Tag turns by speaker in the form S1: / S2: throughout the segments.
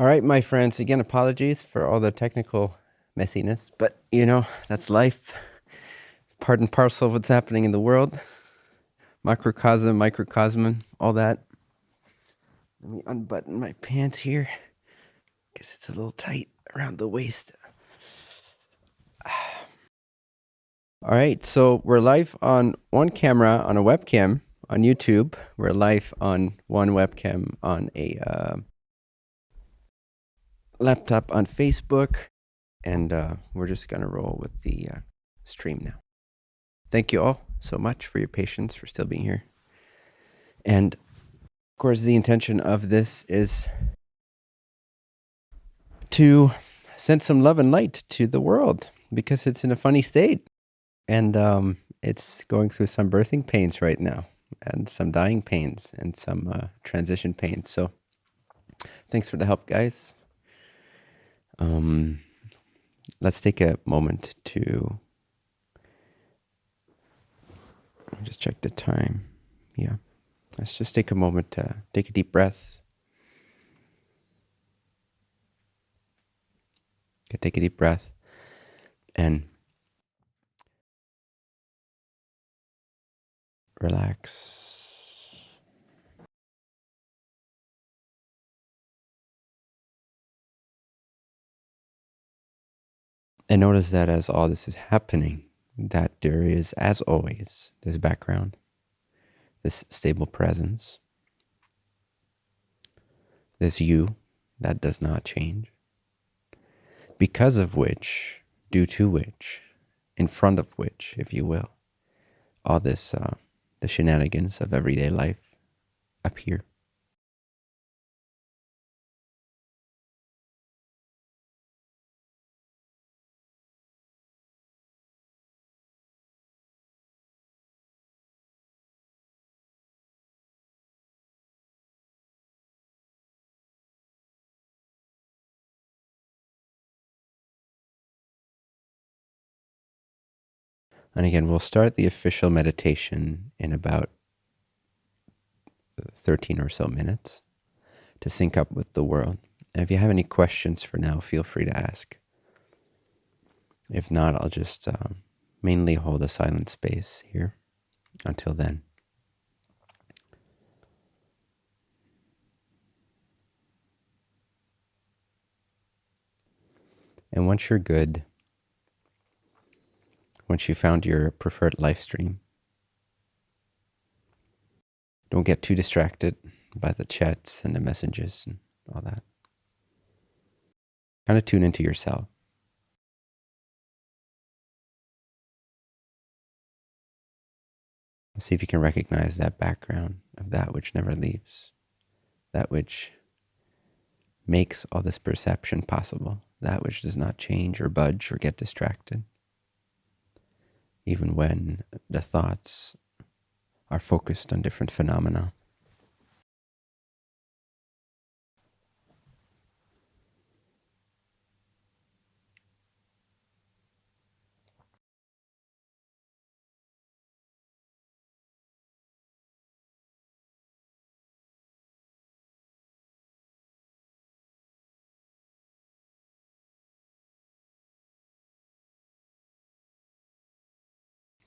S1: All right, my friends, again, apologies for all the technical messiness, but you know, that's life. Part and parcel of what's happening in the world. Microcosm, microcosm, all that. Let me unbutton my pants here. Guess it's a little tight around the waist. All right, so we're live on one camera on a webcam on YouTube. We're live on one webcam on a uh, laptop on Facebook, and uh, we're just going to roll with the uh, stream now. Thank you all so much for your patience, for still being here. And of course, the intention of this is to send some love and light to the world because it's in a funny state. And um, it's going through some birthing pains right now, and some dying pains, and some uh, transition pains. So, thanks for the help, guys. Um, let's take a moment to just check the time. Yeah. Let's just take a moment to take a deep breath. Take a deep breath and relax. And notice that as all this is happening, that there is, as always, this background, this stable presence, this you that does not change, because of which, due to which, in front of which, if you will, all this, uh, the shenanigans of everyday life appear. And again, we'll start the official meditation in about 13 or so minutes to sync up with the world. And if you have any questions for now, feel free to ask. If not, I'll just uh, mainly hold a silent space here until then. And once you're good, once you found your preferred live stream. Don't get too distracted by the chats and the messages and all that. Kind of tune into yourself. See if you can recognize that background of that which never leaves, that which makes all this perception possible, that which does not change or budge or get distracted even when the thoughts are focused on different phenomena.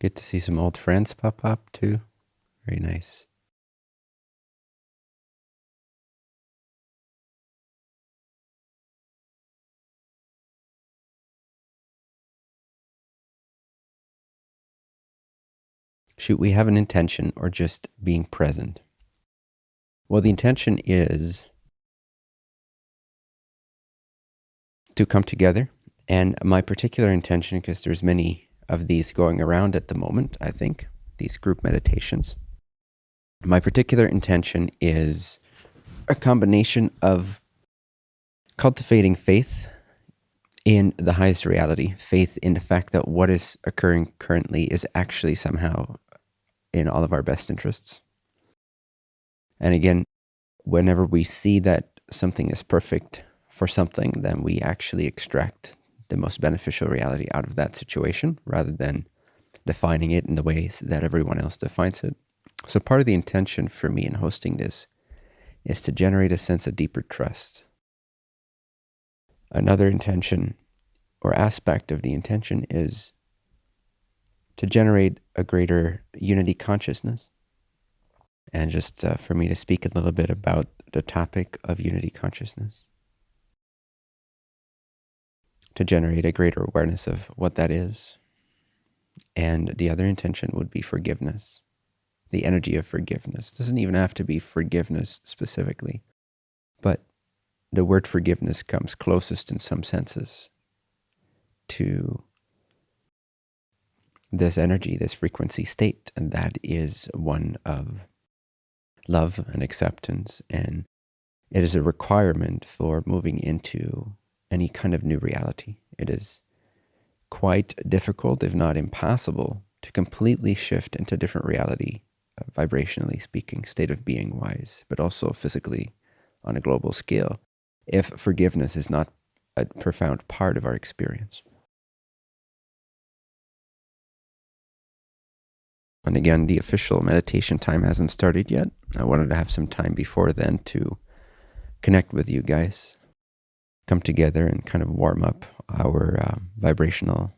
S1: Get to see some old friends pop up too. Very nice. Should we have an intention or just being present? Well, the intention is to come together. And my particular intention, because there's many of these going around at the moment, I think, these group meditations. My particular intention is a combination of cultivating faith in the highest reality, faith in the fact that what is occurring currently is actually somehow in all of our best interests. And again, whenever we see that something is perfect for something, then we actually extract the most beneficial reality out of that situation rather than defining it in the ways that everyone else defines it. So part of the intention for me in hosting this is to generate a sense of deeper trust Another intention or aspect of the intention is to generate a greater unity consciousness. And just uh, for me to speak a little bit about the topic of unity consciousness, to generate a greater awareness of what that is. And the other intention would be forgiveness, the energy of forgiveness. It doesn't even have to be forgiveness specifically, but the word forgiveness comes closest in some senses to this energy, this frequency state, and that is one of love and acceptance. And it is a requirement for moving into any kind of new reality. It is quite difficult, if not impossible, to completely shift into different reality, uh, vibrationally speaking, state of being wise, but also physically on a global scale, if forgiveness is not a profound part of our experience. And again, the official meditation time hasn't started yet. I wanted to have some time before then to connect with you guys, come together and kind of warm up our uh, vibrational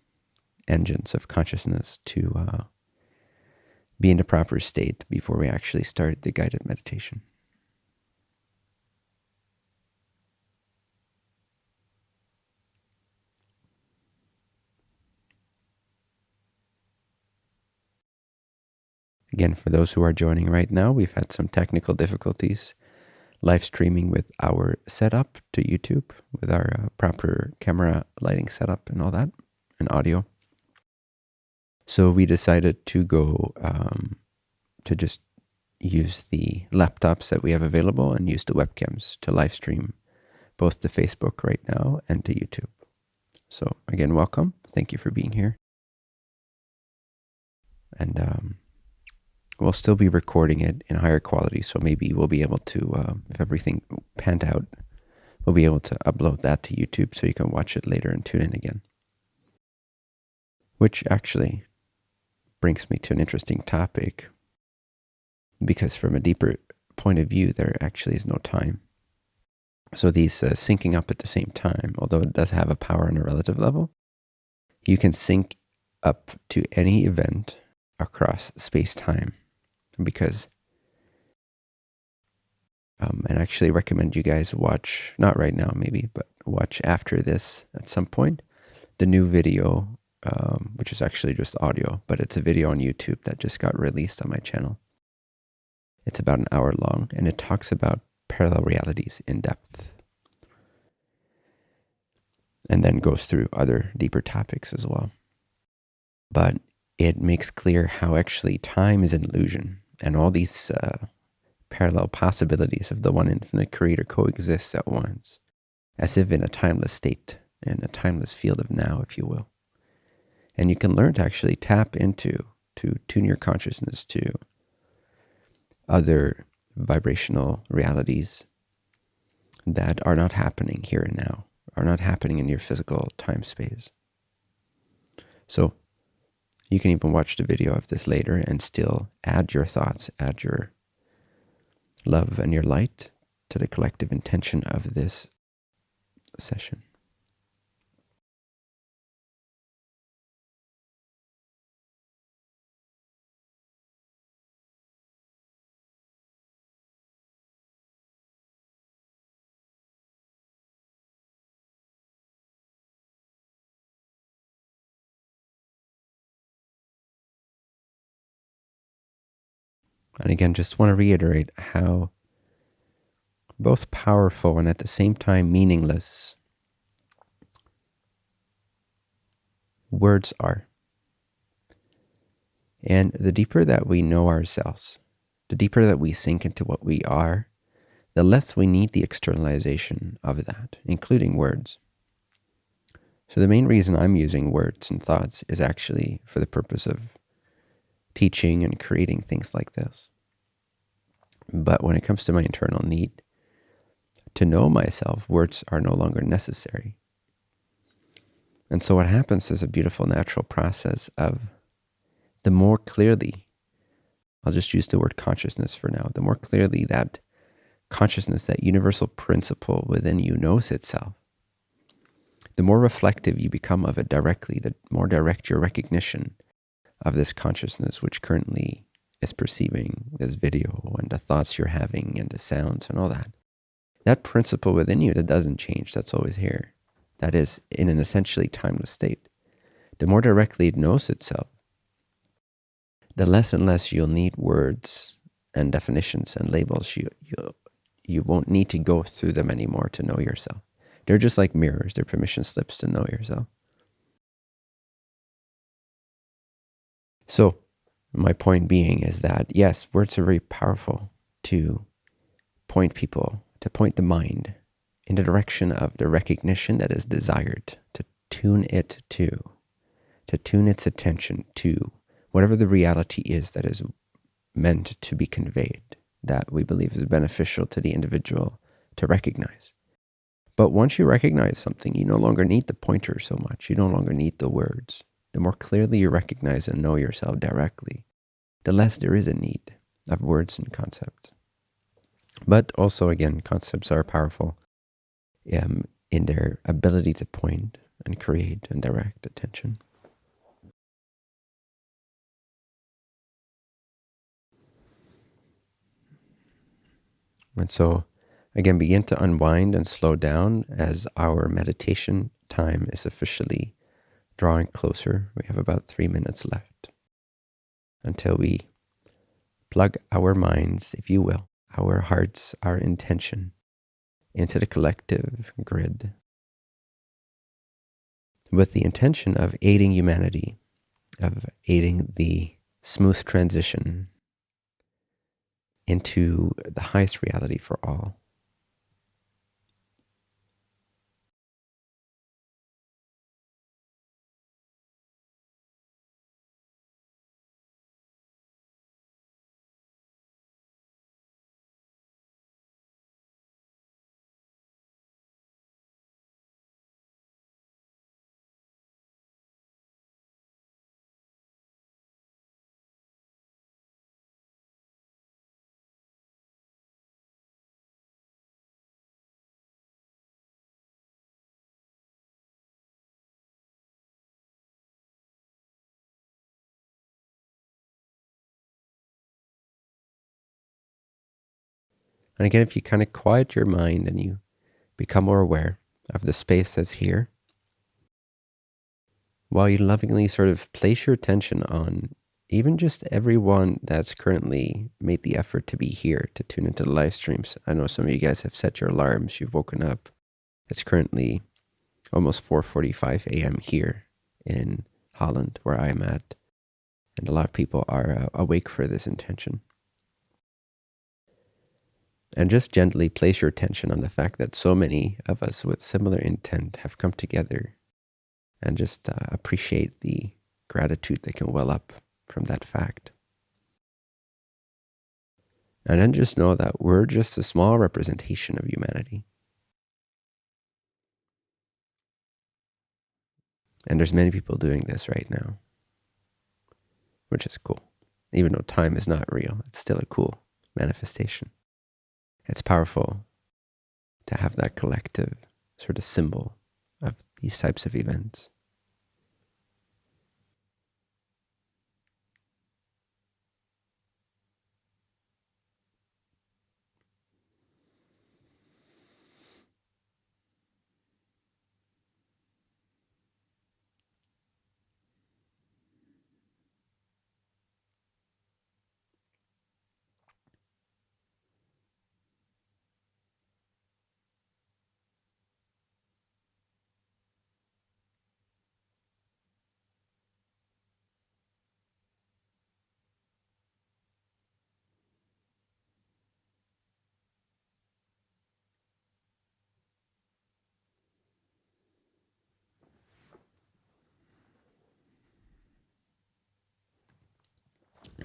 S1: engines of consciousness to uh, be in the proper state before we actually start the guided meditation. Again, for those who are joining right now, we've had some technical difficulties live streaming with our setup to YouTube with our uh, proper camera lighting setup and all that and audio. So we decided to go um, to just use the laptops that we have available and use the webcams to live stream both to Facebook right now and to YouTube. So again, welcome. Thank you for being here. And um, we'll still be recording it in higher quality. So maybe we'll be able to, uh, if everything panned out, we'll be able to upload that to YouTube so you can watch it later and tune in again. Which actually brings me to an interesting topic because from a deeper point of view, there actually is no time. So these uh, syncing up at the same time, although it does have a power on a relative level, you can sync up to any event across space-time because um, and I actually recommend you guys watch, not right now maybe, but watch after this at some point, the new video, um, which is actually just audio, but it's a video on YouTube that just got released on my channel. It's about an hour long and it talks about parallel realities in depth. And then goes through other deeper topics as well. But it makes clear how actually time is an illusion and all these uh, parallel possibilities of the one infinite creator coexist at once, as if in a timeless state, in a timeless field of now, if you will. And you can learn to actually tap into, to tune your consciousness to other vibrational realities that are not happening here and now, are not happening in your physical time space. So you can even watch the video of this later and still add your thoughts, add your love and your light to the collective intention of this session. And again, just want to reiterate how both powerful and at the same time meaningless words are. And the deeper that we know ourselves, the deeper that we sink into what we are, the less we need the externalization of that, including words. So the main reason I'm using words and thoughts is actually for the purpose of teaching and creating things like this. But when it comes to my internal need to know myself, words are no longer necessary. And so what happens is a beautiful natural process of the more clearly, I'll just use the word consciousness for now, the more clearly that consciousness, that universal principle within you knows itself, the more reflective you become of it directly, the more direct your recognition of this consciousness, which currently is perceiving this video and the thoughts you're having and the sounds and all that. That principle within you that doesn't change, that's always here. That is in an essentially timeless state. The more directly it knows itself, the less and less you'll need words and definitions and labels. You, you, you won't need to go through them anymore to know yourself. They're just like mirrors, they're permission slips to know yourself. So, my point being is that yes, words are very powerful to point people, to point the mind in the direction of the recognition that is desired, to tune it to, to tune its attention to whatever the reality is that is meant to be conveyed, that we believe is beneficial to the individual to recognize. But once you recognize something, you no longer need the pointer so much. You no longer need the words. The more clearly you recognize and know yourself directly, the less there is a need of words and concepts. But also, again, concepts are powerful um, in their ability to point and create and direct attention. And so, again, begin to unwind and slow down as our meditation time is officially drawing closer. We have about three minutes left until we plug our minds, if you will, our hearts, our intention into the collective grid with the intention of aiding humanity, of aiding the smooth transition into the highest reality for all. And again, if you kind of quiet your mind and you become more aware of the space that's here, while you lovingly sort of place your attention on even just everyone that's currently made the effort to be here to tune into the live streams. I know some of you guys have set your alarms, you've woken up. It's currently almost 4.45 a.m. here in Holland, where I'm at. And a lot of people are uh, awake for this intention. And just gently place your attention on the fact that so many of us with similar intent have come together and just uh, appreciate the gratitude that can well up from that fact. And then just know that we're just a small representation of humanity. And there's many people doing this right now, which is cool. Even though time is not real, it's still a cool manifestation it's powerful to have that collective sort of symbol of these types of events.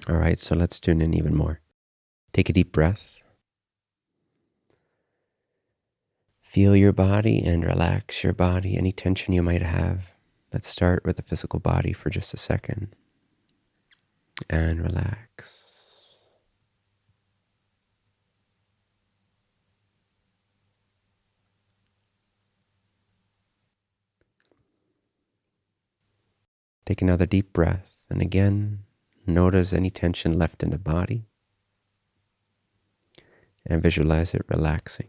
S1: All right, so let's tune in even more. Take a deep breath. Feel your body and relax your body, any tension you might have. Let's start with the physical body for just a second. And relax. Take another deep breath, and again, notice any tension left in the body and visualize it relaxing.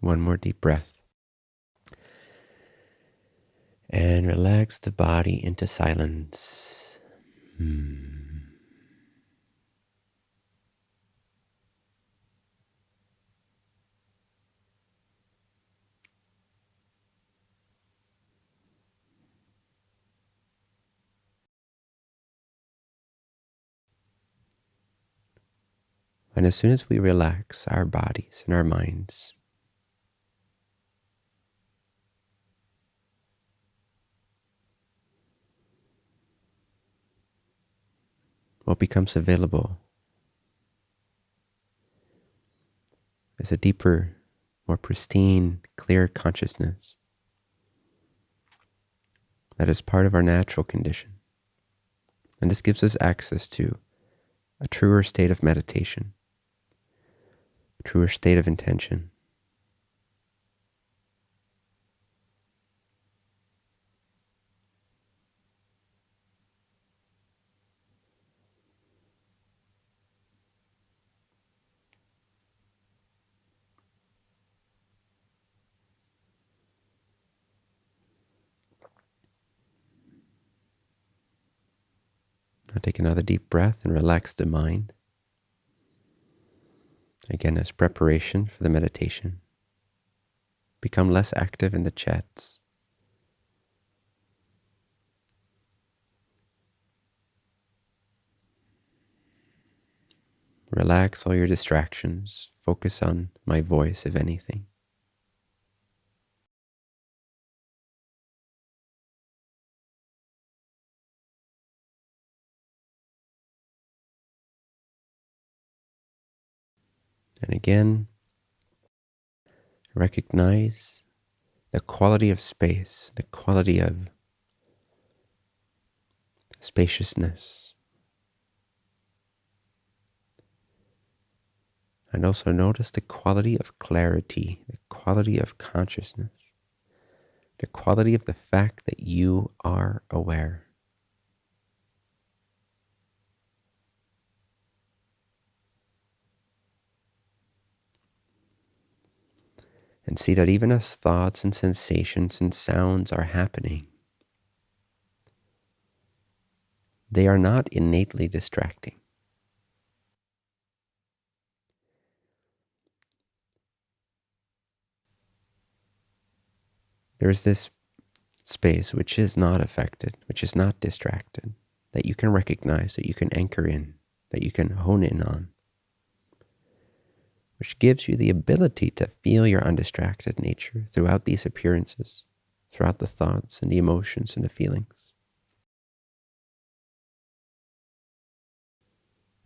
S1: One more deep breath. And relax the body into silence. Hmm. And as soon as we relax our bodies and our minds, what becomes available is a deeper, more pristine, clear consciousness that is part of our natural condition. And this gives us access to a truer state of meditation, truer state of intention. Now take another deep breath and relax the mind. Again, as preparation for the meditation. Become less active in the chats. Relax all your distractions. Focus on my voice, if anything. And again, recognize the quality of space, the quality of spaciousness. And also notice the quality of clarity, the quality of consciousness, the quality of the fact that you are aware. And see that even as thoughts and sensations and sounds are happening, they are not innately distracting. There is this space which is not affected, which is not distracted, that you can recognize, that you can anchor in, that you can hone in on which gives you the ability to feel your undistracted nature throughout these appearances, throughout the thoughts and the emotions and the feelings.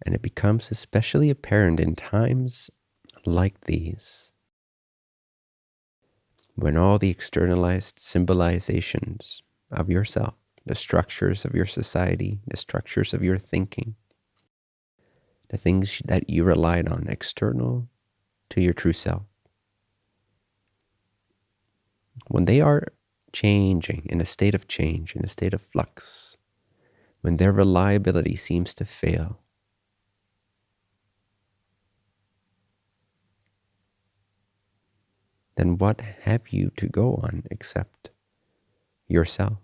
S1: And it becomes especially apparent in times like these, when all the externalized symbolizations of yourself, the structures of your society, the structures of your thinking, the things that you relied on, external to your true self. When they are changing, in a state of change, in a state of flux, when their reliability seems to fail, then what have you to go on except yourself?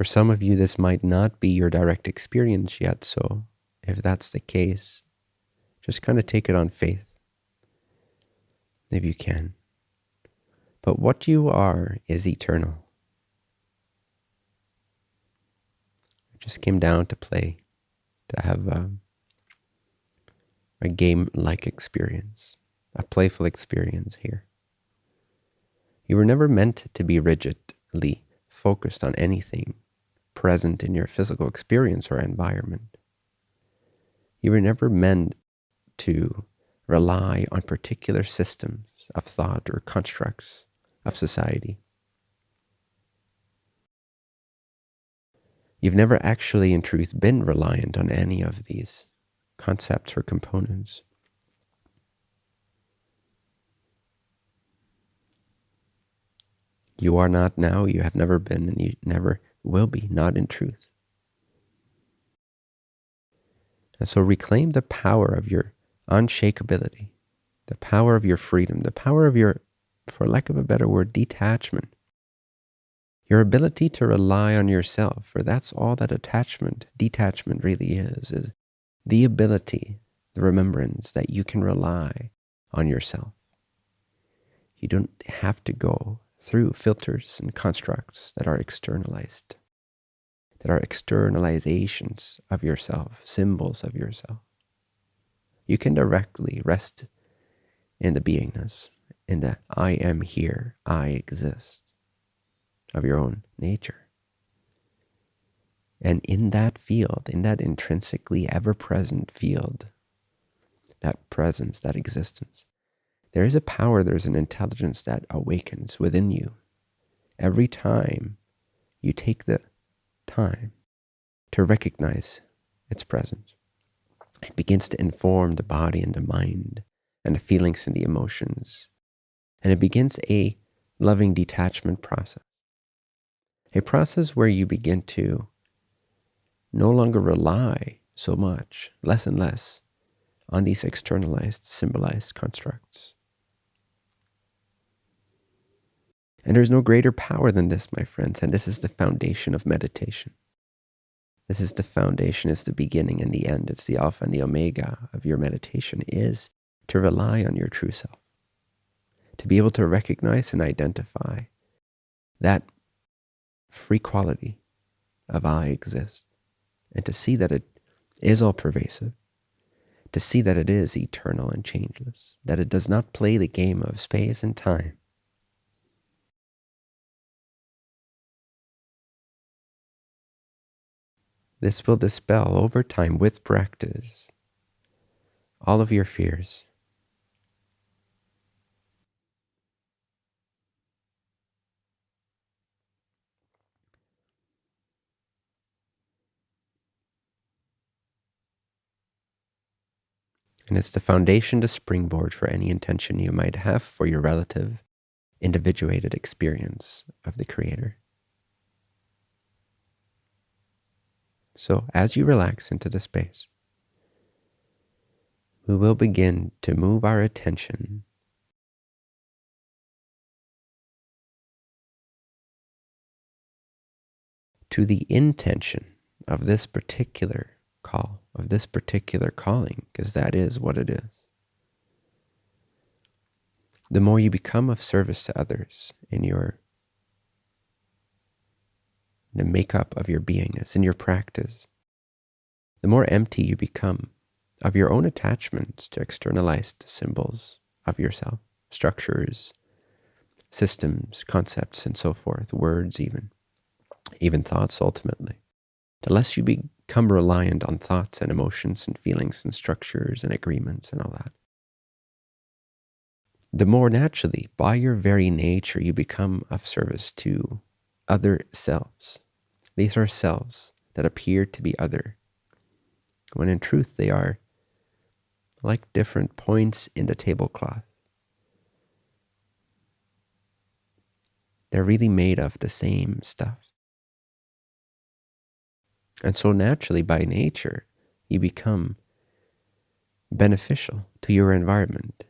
S1: For some of you, this might not be your direct experience yet. So if that's the case, just kind of take it on faith, if you can. But what you are is eternal. I just came down to play, to have a, a game-like experience, a playful experience here. You were never meant to be rigidly focused on anything present in your physical experience or environment. You were never meant to rely on particular systems of thought or constructs of society. You've never actually, in truth, been reliant on any of these concepts or components. You are not now, you have never been, and you never will be, not in truth. And so reclaim the power of your unshakability, the power of your freedom, the power of your, for lack of a better word, detachment. Your ability to rely on yourself, for that's all that attachment, detachment really is, is the ability, the remembrance that you can rely on yourself. You don't have to go through filters and constructs that are externalized, that are externalizations of yourself, symbols of yourself. You can directly rest in the beingness, in the I am here, I exist of your own nature. And in that field, in that intrinsically ever present field, that presence, that existence, there is a power, there's an intelligence that awakens within you every time you take the time to recognize its presence. It begins to inform the body and the mind and the feelings and the emotions. And it begins a loving detachment process. A process where you begin to no longer rely so much, less and less, on these externalized, symbolized constructs. And there's no greater power than this, my friends, and this is the foundation of meditation. This is the foundation, it's the beginning and the end, it's the alpha and the omega of your meditation is to rely on your true self, to be able to recognize and identify that free quality of I exist, and to see that it is all pervasive, to see that it is eternal and changeless, that it does not play the game of space and time, This will dispel over time with practice all of your fears. And it's the foundation to springboard for any intention you might have for your relative, individuated experience of the Creator. So as you relax into the space, we will begin to move our attention to the intention of this particular call, of this particular calling, because that is what it is. The more you become of service to others in your the makeup of your beingness and your practice, the more empty you become of your own attachments to externalized symbols of yourself, structures, systems, concepts, and so forth, words even, even thoughts ultimately. The less you become reliant on thoughts and emotions and feelings and structures and agreements and all that, the more naturally, by your very nature, you become of service to other selves. These are selves that appear to be other, when in truth they are like different points in the tablecloth. They're really made of the same stuff. And so naturally, by nature, you become beneficial to your environment.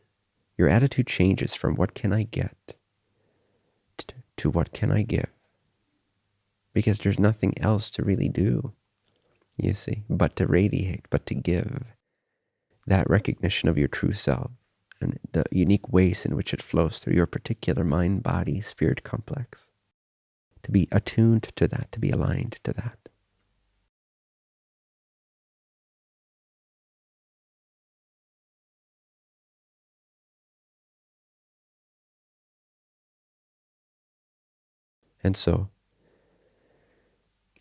S1: Your attitude changes from what can I get to what can I give because there's nothing else to really do, you see, but to radiate, but to give that recognition of your true self and the unique ways in which it flows through your particular mind, body, spirit complex. To be attuned to that, to be aligned to that. And so,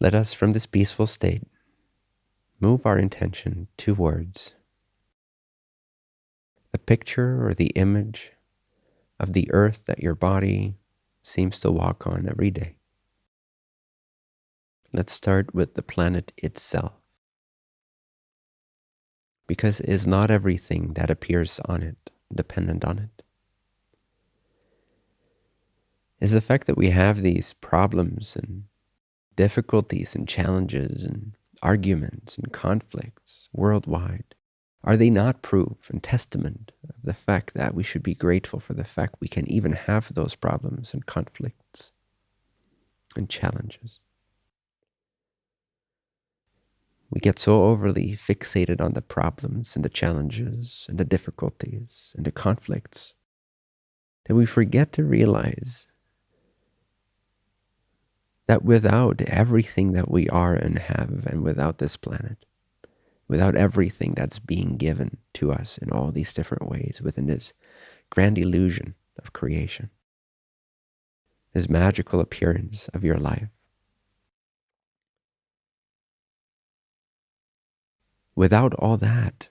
S1: let us from this peaceful state move our intention towards the picture or the image of the earth that your body seems to walk on every day. Let's start with the planet itself. Because is not everything that appears on it dependent on it? Is the fact that we have these problems and difficulties and challenges and arguments and conflicts worldwide, are they not proof and testament of the fact that we should be grateful for the fact we can even have those problems and conflicts and challenges? We get so overly fixated on the problems and the challenges and the difficulties and the conflicts that we forget to realize that without everything that we are and have, and without this planet, without everything that's being given to us in all these different ways within this grand illusion of creation, this magical appearance of your life, Without all that,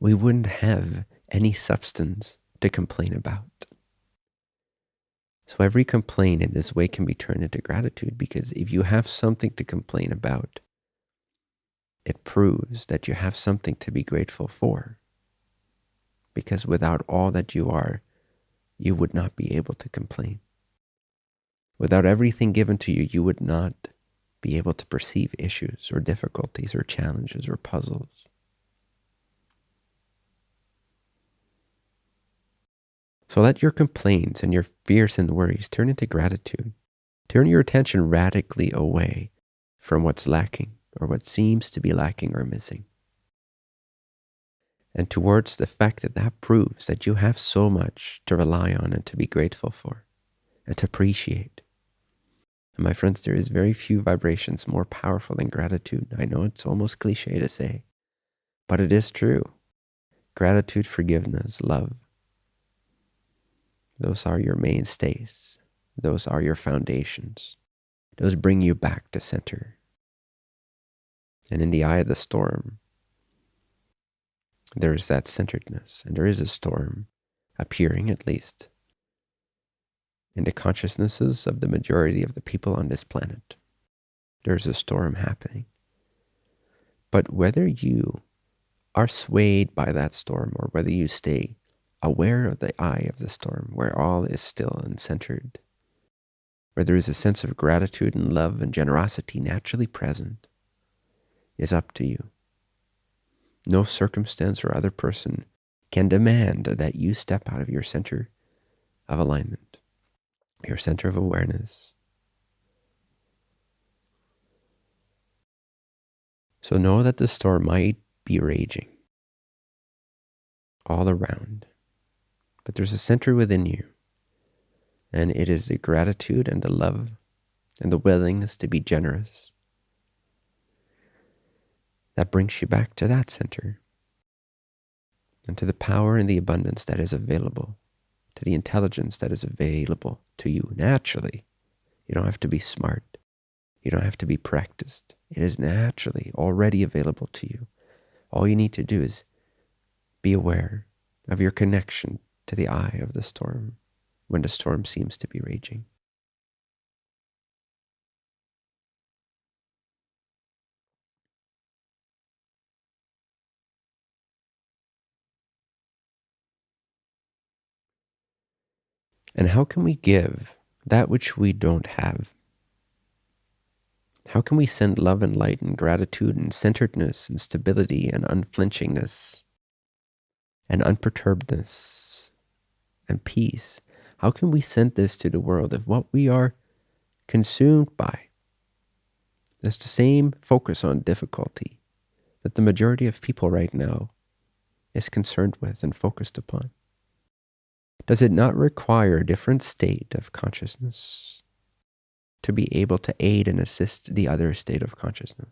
S1: we wouldn't have any substance to complain about. So every complaint in this way can be turned into gratitude because if you have something to complain about, it proves that you have something to be grateful for. Because without all that you are, you would not be able to complain. Without everything given to you, you would not be able to perceive issues or difficulties or challenges or puzzles. So let your complaints and your fears and worries turn into gratitude. Turn your attention radically away from what's lacking or what seems to be lacking or missing. And towards the fact that that proves that you have so much to rely on and to be grateful for and to appreciate. And my friends, there is very few vibrations more powerful than gratitude. I know it's almost cliche to say, but it is true. Gratitude, forgiveness, love, those are your mainstays. Those are your foundations. Those bring you back to center. And in the eye of the storm, there is that centeredness, and there is a storm appearing at least in the consciousnesses of the majority of the people on this planet. There's a storm happening. But whether you are swayed by that storm or whether you stay aware of the eye of the storm, where all is still and centered, where there is a sense of gratitude and love and generosity naturally present, is up to you. No circumstance or other person can demand that you step out of your center of alignment, your center of awareness. So know that the storm might be raging all around. But there's a center within you, and it is a gratitude and a love and the willingness to be generous that brings you back to that center and to the power and the abundance that is available, to the intelligence that is available to you naturally. You don't have to be smart. You don't have to be practiced. It is naturally already available to you. All you need to do is be aware of your connection to the eye of the storm when the storm seems to be raging. And how can we give that which we don't have? How can we send love and light and gratitude and centeredness and stability and unflinchingness and unperturbedness and peace. How can we send this to the world if what we are consumed by is the same focus on difficulty that the majority of people right now is concerned with and focused upon? Does it not require a different state of consciousness to be able to aid and assist the other state of consciousness?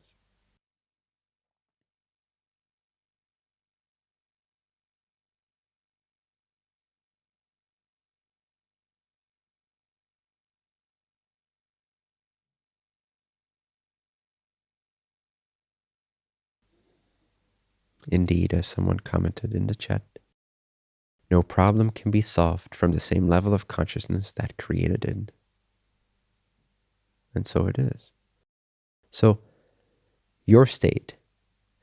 S1: Indeed, as someone commented in the chat, No problem can be solved from the same level of consciousness that created it. And so it is. So, your state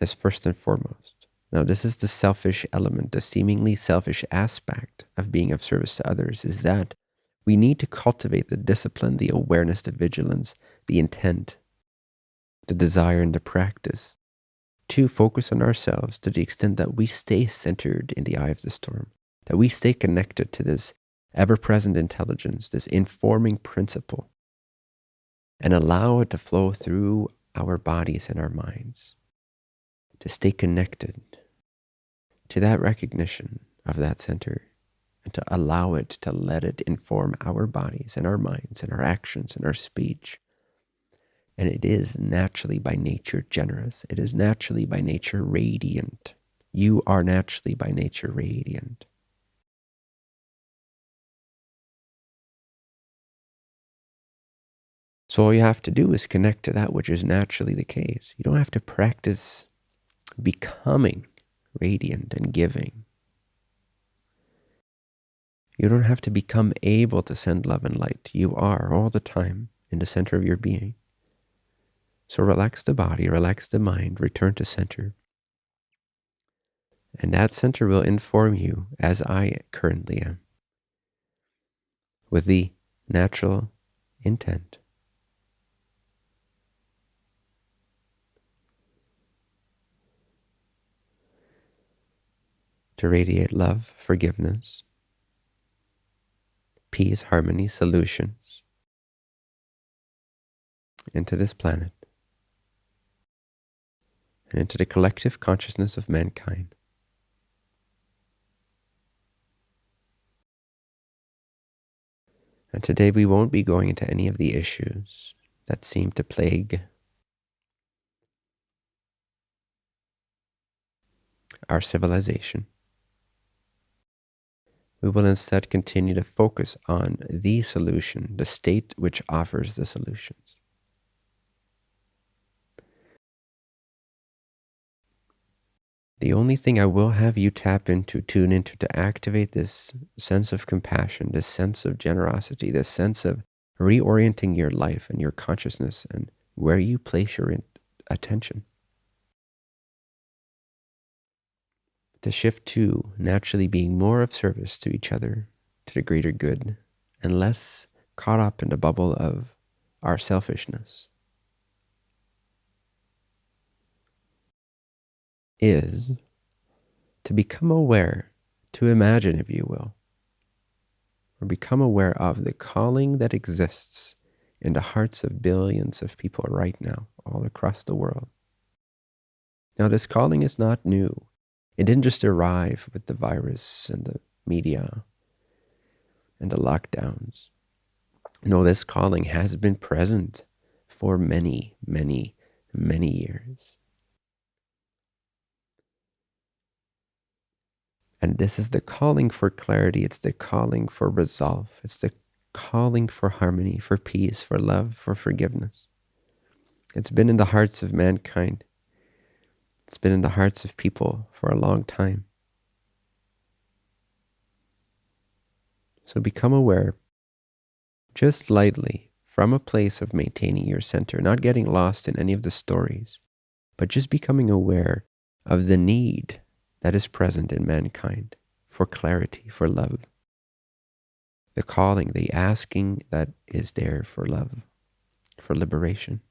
S1: is first and foremost. Now, this is the selfish element, the seemingly selfish aspect of being of service to others, is that we need to cultivate the discipline, the awareness, the vigilance, the intent, the desire, and the practice to focus on ourselves to the extent that we stay centered in the eye of the storm, that we stay connected to this ever present intelligence, this informing principle, and allow it to flow through our bodies and our minds, to stay connected to that recognition of that center and to allow it to let it inform our bodies and our minds and our actions and our speech. And it is naturally by nature generous. It is naturally by nature radiant. You are naturally by nature radiant. So all you have to do is connect to that which is naturally the case. You don't have to practice becoming radiant and giving. You don't have to become able to send love and light. You are all the time in the center of your being. So relax the body, relax the mind, return to center. And that center will inform you as I currently am with the natural intent. To radiate love, forgiveness, peace, harmony, solutions into this planet and into the collective consciousness of mankind. And today we won't be going into any of the issues that seem to plague our civilization. We will instead continue to focus on the solution, the state which offers the solutions. The only thing I will have you tap into, tune into to activate this sense of compassion, this sense of generosity, this sense of reorienting your life and your consciousness and where you place your attention. to shift to naturally being more of service to each other, to the greater good, and less caught up in the bubble of our selfishness, is to become aware, to imagine, if you will, or become aware of the calling that exists in the hearts of billions of people right now, all across the world. Now, this calling is not new. It didn't just arrive with the virus and the media and the lockdowns. No, this calling has been present for many, many, many years. And this is the calling for clarity. It's the calling for resolve. It's the calling for harmony, for peace, for love, for forgiveness. It's been in the hearts of mankind it's been in the hearts of people for a long time. So become aware, just lightly, from a place of maintaining your center, not getting lost in any of the stories, but just becoming aware of the need that is present in mankind for clarity, for love. The calling, the asking that is there for love, for liberation.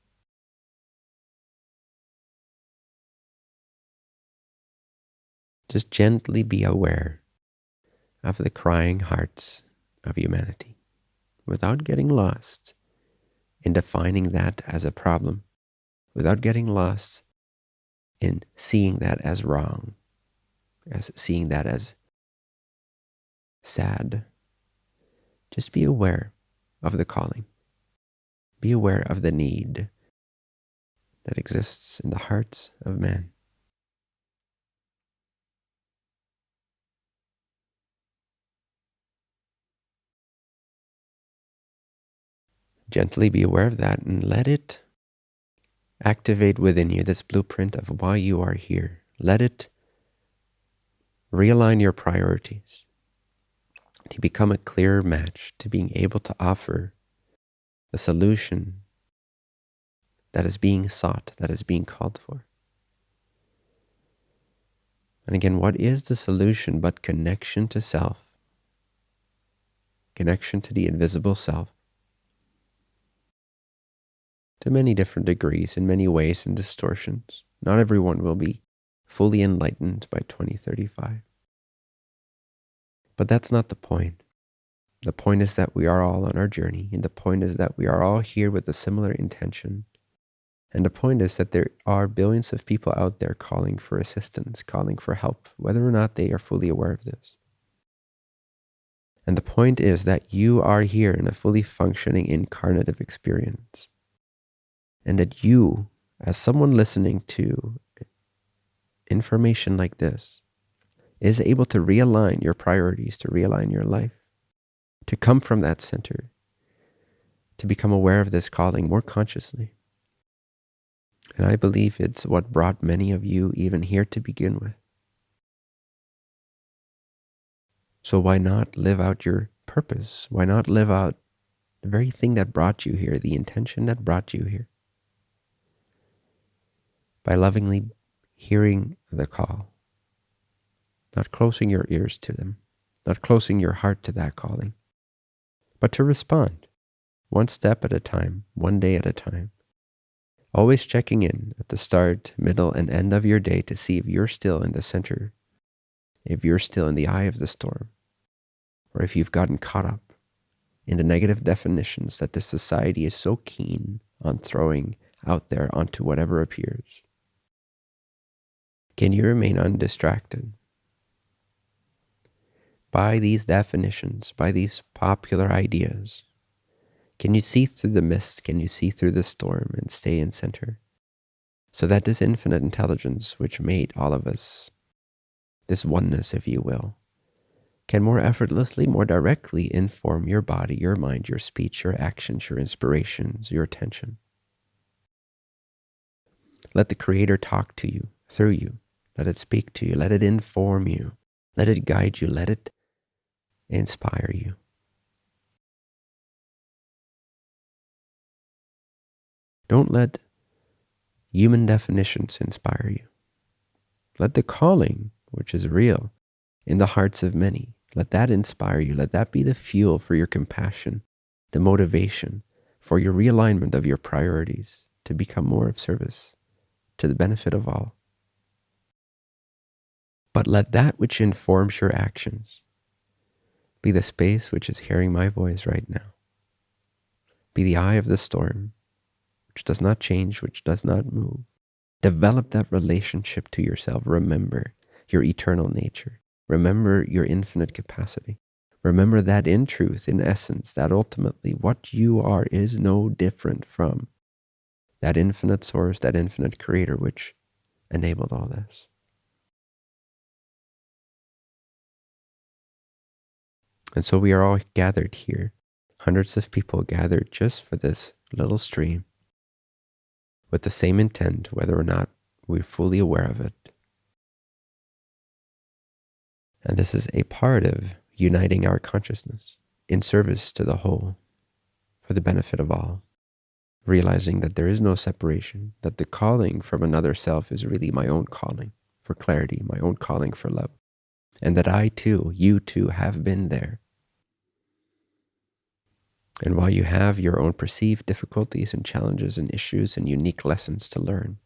S1: Just gently be aware of the crying hearts of humanity without getting lost in defining that as a problem, without getting lost in seeing that as wrong, as seeing that as sad. Just be aware of the calling. Be aware of the need that exists in the hearts of man. Gently be aware of that and let it activate within you this blueprint of why you are here. Let it realign your priorities. to become a clearer match to being able to offer the solution that is being sought, that is being called for. And again, what is the solution but connection to self? Connection to the invisible self. To many different degrees, in many ways and distortions. Not everyone will be fully enlightened by 2035. But that's not the point. The point is that we are all on our journey, and the point is that we are all here with a similar intention. And the point is that there are billions of people out there calling for assistance, calling for help, whether or not they are fully aware of this. And the point is that you are here in a fully functioning incarnative experience. And that you, as someone listening to information like this, is able to realign your priorities, to realign your life, to come from that center, to become aware of this calling more consciously. And I believe it's what brought many of you even here to begin with. So why not live out your purpose? Why not live out the very thing that brought you here, the intention that brought you here? By lovingly hearing the call, not closing your ears to them, not closing your heart to that calling, but to respond one step at a time, one day at a time. Always checking in at the start, middle, and end of your day to see if you're still in the center, if you're still in the eye of the storm, or if you've gotten caught up in the negative definitions that this society is so keen on throwing out there onto whatever appears. Can you remain undistracted by these definitions, by these popular ideas? Can you see through the mist? Can you see through the storm and stay in center? So that this infinite intelligence which made all of us, this oneness, if you will, can more effortlessly, more directly inform your body, your mind, your speech, your actions, your inspirations, your attention. Let the Creator talk to you, through you. Let it speak to you. Let it inform you. Let it guide you. Let it inspire you. Don't let human definitions inspire you. Let the calling, which is real, in the hearts of many, let that inspire you. Let that be the fuel for your compassion, the motivation for your realignment of your priorities to become more of service to the benefit of all. But let that which informs your actions be the space which is hearing my voice right now. Be the eye of the storm, which does not change, which does not move. Develop that relationship to yourself. Remember your eternal nature. Remember your infinite capacity. Remember that in truth, in essence, that ultimately what you are is no different from that infinite source, that infinite creator which enabled all this. And so we are all gathered here, hundreds of people gathered just for this little stream, with the same intent, whether or not we're fully aware of it. And this is a part of uniting our consciousness in service to the whole, for the benefit of all, realizing that there is no separation, that the calling from another self is really my own calling for clarity, my own calling for love, and that I too, you too, have been there and while you have your own perceived difficulties and challenges and issues and unique lessons to learn,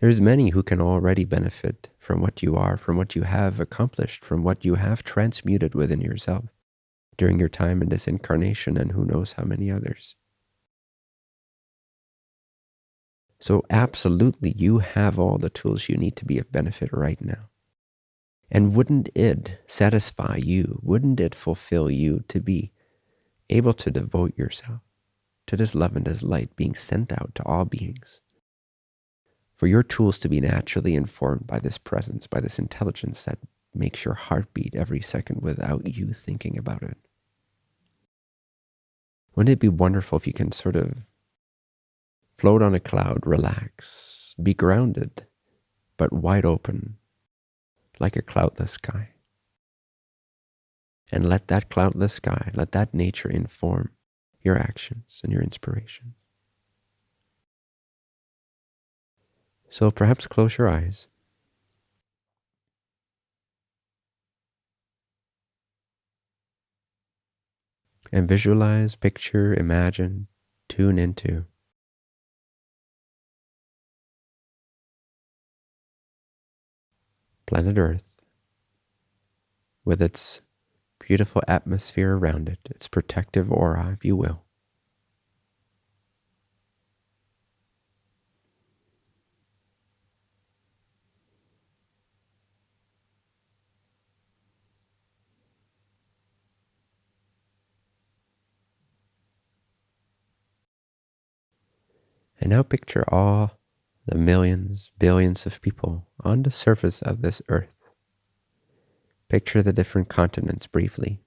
S1: there's many who can already benefit from what you are, from what you have accomplished, from what you have transmuted within yourself during your time in this incarnation, and who knows how many others. So, absolutely, you have all the tools you need to be of benefit right now. And wouldn't it satisfy you? Wouldn't it fulfill you to be able to devote yourself to this love and this light being sent out to all beings. For your tools to be naturally informed by this presence, by this intelligence that makes your heart beat every second without you thinking about it. Wouldn't it be wonderful if you can sort of float on a cloud, relax, be grounded, but wide open, like a cloudless sky? And let that cloudless sky, let that nature inform your actions and your inspiration. So perhaps close your eyes. And visualize, picture, imagine, tune into planet Earth with its beautiful atmosphere around it, its protective aura, if you will. And now picture all the millions, billions of people on the surface of this earth. Picture the different continents briefly.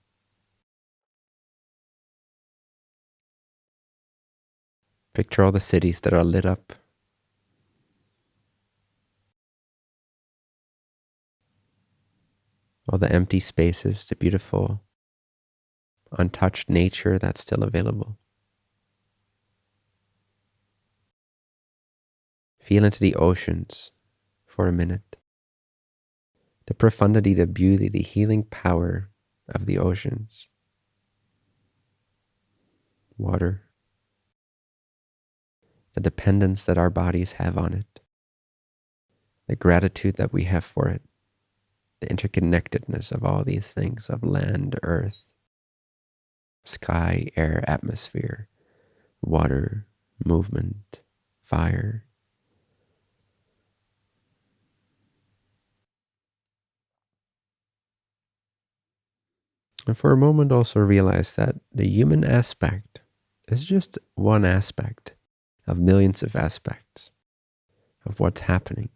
S1: Picture all the cities that are lit up. All the empty spaces, the beautiful, untouched nature that's still available. Feel into the oceans for a minute. The profundity, the beauty, the healing power of the oceans. Water. The dependence that our bodies have on it. The gratitude that we have for it. The interconnectedness of all these things of land, earth, sky, air, atmosphere, water, movement, fire, And for a moment, also realize that the human aspect is just one aspect of millions of aspects of what's happening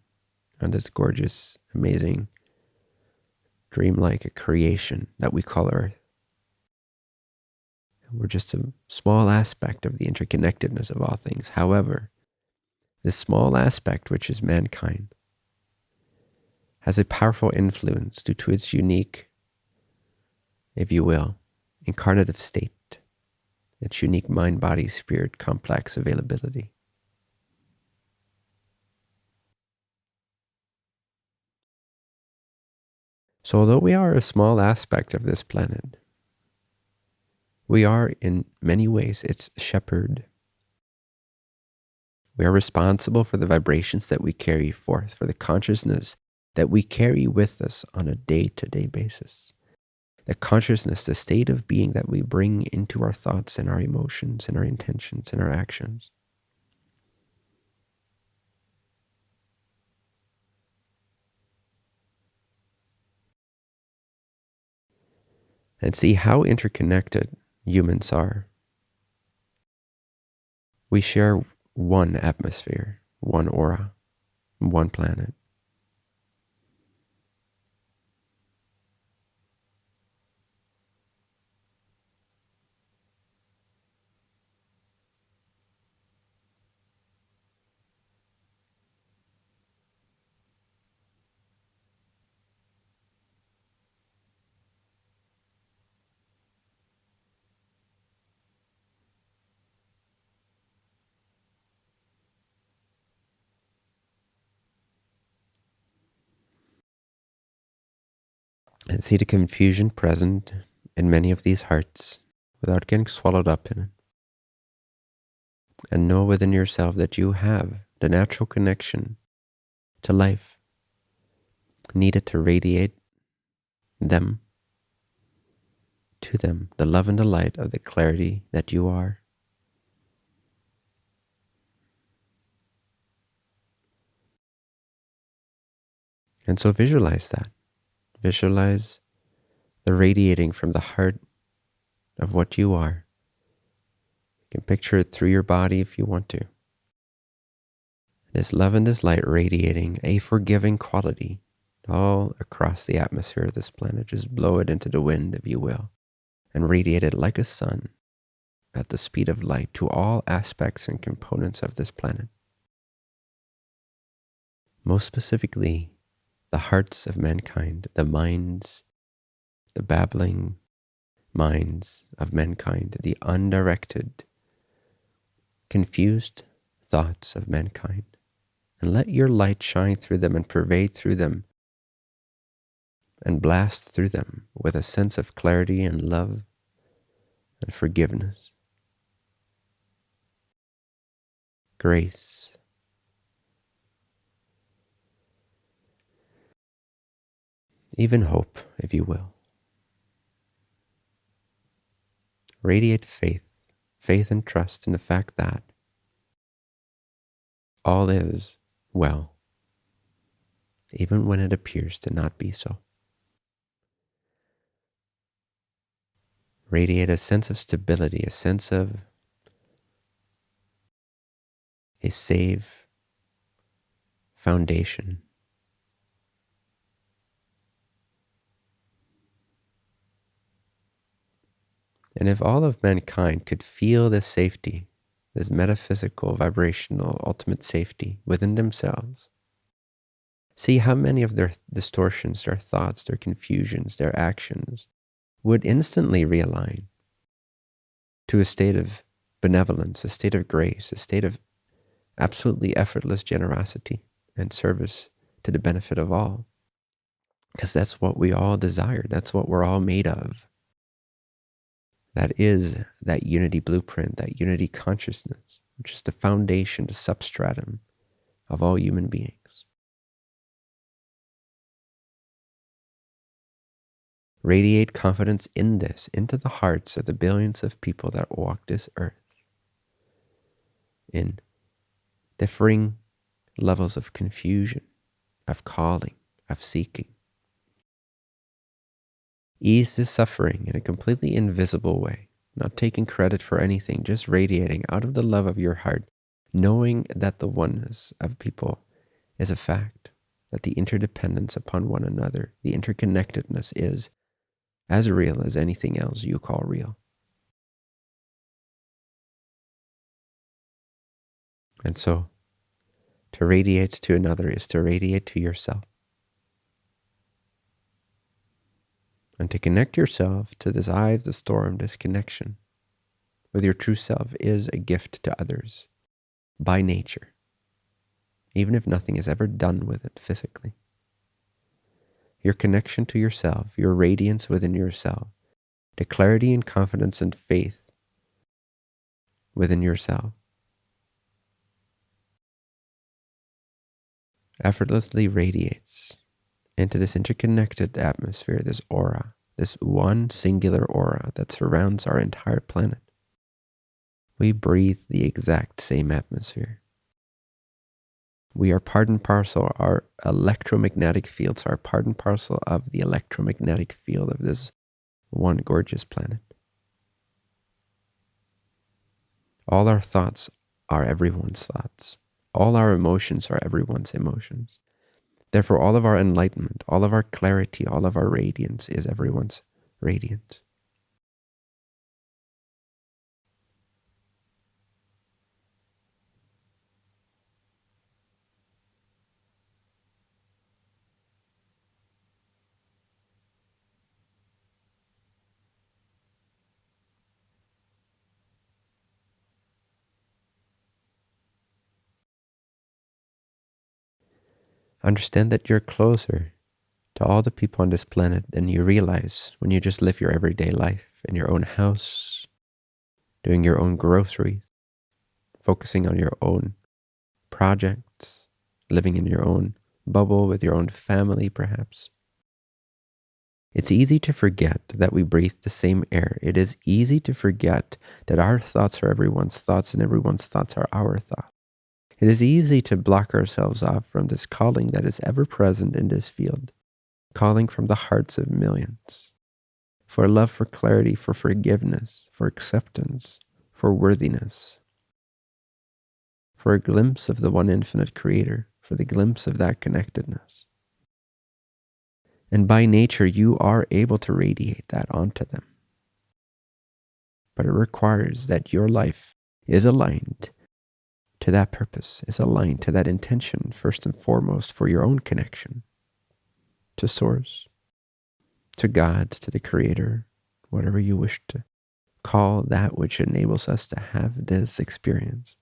S1: on this gorgeous, amazing, dreamlike a creation that we call Earth. We're just a small aspect of the interconnectedness of all things. However, this small aspect, which is mankind, has a powerful influence due to its unique if you will, incarnative state, its unique mind, body, spirit, complex availability. So, although we are a small aspect of this planet, we are in many ways its shepherd. We are responsible for the vibrations that we carry forth, for the consciousness that we carry with us on a day to day basis the consciousness, the state of being that we bring into our thoughts and our emotions and our intentions and our actions. And see how interconnected humans are. We share one atmosphere, one aura, one planet. And see the confusion present in many of these hearts without getting swallowed up in it. And know within yourself that you have the natural connection to life needed to radiate them to them, the love and the light of the clarity that you are. And so visualize that. Visualize the radiating from the heart of what you are. You can picture it through your body if you want to. This love and this light radiating a forgiving quality all across the atmosphere of this planet. Just blow it into the wind, if you will, and radiate it like a sun at the speed of light to all aspects and components of this planet. Most specifically, the hearts of mankind, the minds, the babbling, minds of mankind, the undirected, confused thoughts of mankind, and let your light shine through them and pervade through them and blast through them with a sense of clarity and love and forgiveness, grace. Even hope, if you will. Radiate faith, faith and trust in the fact that all is well, even when it appears to not be so. Radiate a sense of stability, a sense of a safe foundation. And if all of mankind could feel this safety, this metaphysical, vibrational, ultimate safety within themselves. See how many of their distortions, their thoughts, their confusions, their actions would instantly realign to a state of benevolence, a state of grace, a state of absolutely effortless generosity and service to the benefit of all. Because that's what we all desire. That's what we're all made of. That is that unity blueprint, that unity consciousness, which is the foundation, the substratum of all human beings. Radiate confidence in this into the hearts of the billions of people that walk this earth in differing levels of confusion, of calling, of seeking ease the suffering in a completely invisible way, not taking credit for anything, just radiating out of the love of your heart, knowing that the oneness of people is a fact, that the interdependence upon one another, the interconnectedness is as real as anything else you call real. And so, to radiate to another is to radiate to yourself. And to connect yourself to this eye of the storm, this connection with your true self is a gift to others by nature, even if nothing is ever done with it physically. Your connection to yourself, your radiance within yourself, the clarity and confidence and faith within yourself effortlessly radiates into this interconnected atmosphere, this aura, this one singular aura that surrounds our entire planet. We breathe the exact same atmosphere. We are part and parcel, our electromagnetic fields are part and parcel of the electromagnetic field of this one gorgeous planet. All our thoughts are everyone's thoughts. All our emotions are everyone's emotions. Therefore, all of our enlightenment, all of our clarity, all of our radiance is everyone's radiance. Understand that you're closer to all the people on this planet than you realize when you just live your everyday life in your own house, doing your own groceries, focusing on your own projects, living in your own bubble with your own family, perhaps. It's easy to forget that we breathe the same air. It is easy to forget that our thoughts are everyone's thoughts and everyone's thoughts are our thoughts. It is easy to block ourselves off from this calling that is ever present in this field, calling from the hearts of millions for love, for clarity, for forgiveness, for acceptance, for worthiness, for a glimpse of the one infinite creator, for the glimpse of that connectedness. And by nature, you are able to radiate that onto them. But it requires that your life is aligned to that purpose, is aligned to that intention, first and foremost, for your own connection to Source, to God, to the Creator, whatever you wish to call that which enables us to have this experience.